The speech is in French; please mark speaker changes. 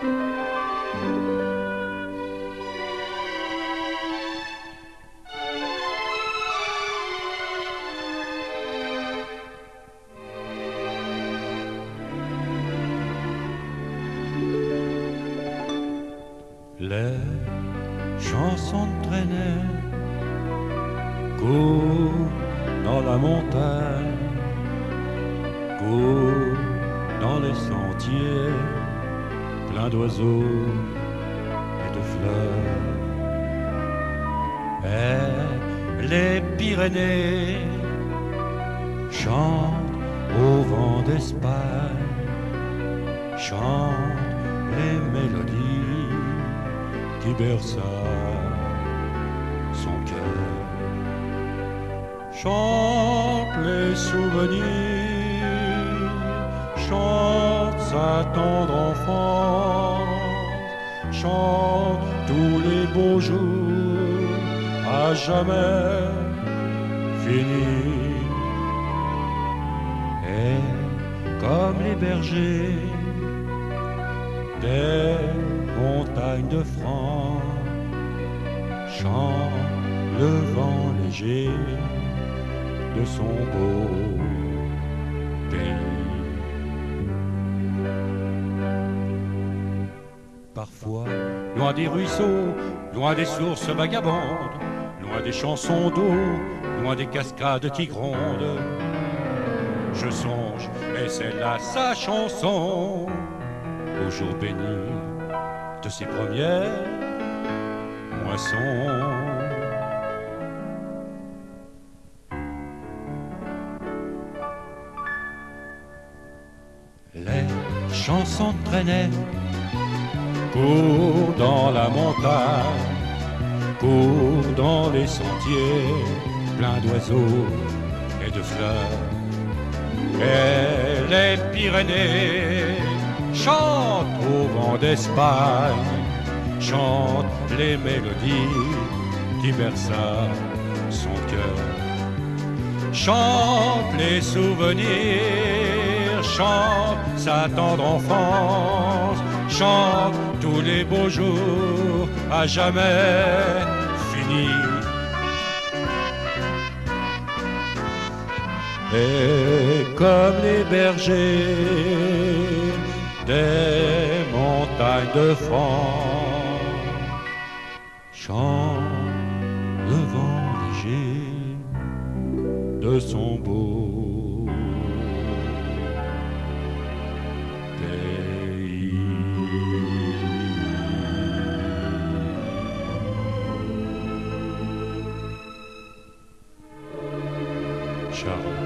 Speaker 1: Les chansons traînaient courent dans la montagne, courent dans les sentiers d'oiseaux et de fleurs. Et les Pyrénées chantent au vent d'Espagne, chantent les mélodies qui bercent son cœur. Chante les souvenirs, sa tendre enfance, chante tous les beaux jours à jamais finis. Et comme les bergers des montagnes de France, chante le vent léger de son beau pays. Parfois, loin des ruisseaux, loin des sources vagabondes, loin des chansons d'eau, loin des cascades qui grondent, je songe, et c'est là sa chanson, au jour béni de ses premières moissons. Les chansons traînaient, cours dans la montagne, cours dans les sentiers, pleins d'oiseaux et de fleurs. Et les Pyrénées chantent au vent d'Espagne, chantent les mélodies qui bercent son cœur. Chante les souvenirs, chante sa tendre enfance, chante tous les beaux jours à jamais finis. Et comme les bergers des montagnes de France, chante le vent léger de son beau pays. Charles.